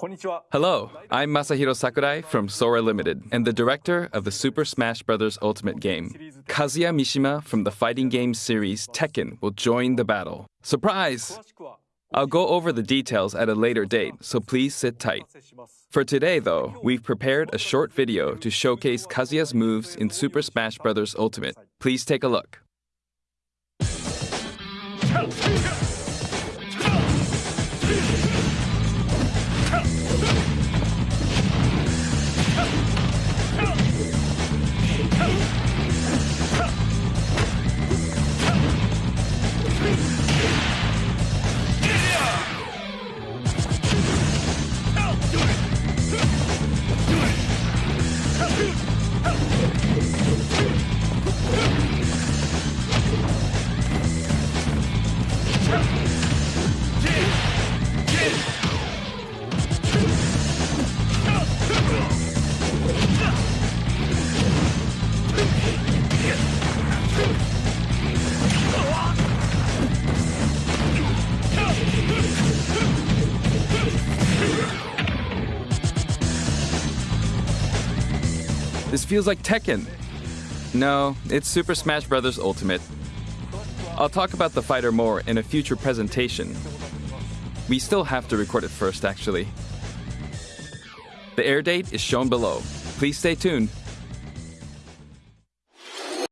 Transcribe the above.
Hello, I'm Masahiro Sakurai from Sora Limited and the director of the Super Smash Bros. Ultimate game. Kazuya Mishima from the fighting game series Tekken will join the battle. Surprise! I'll go over the details at a later date, so please sit tight. For today, though, we've prepared a short video to showcase Kazuya's moves in Super Smash Bros. Ultimate. Please take a look. Huh. This feels like Tekken. No, it's Super Smash Bros. Ultimate. I'll talk about the fighter more in a future presentation. We still have to record it first, actually. The air date is shown below. Please stay tuned.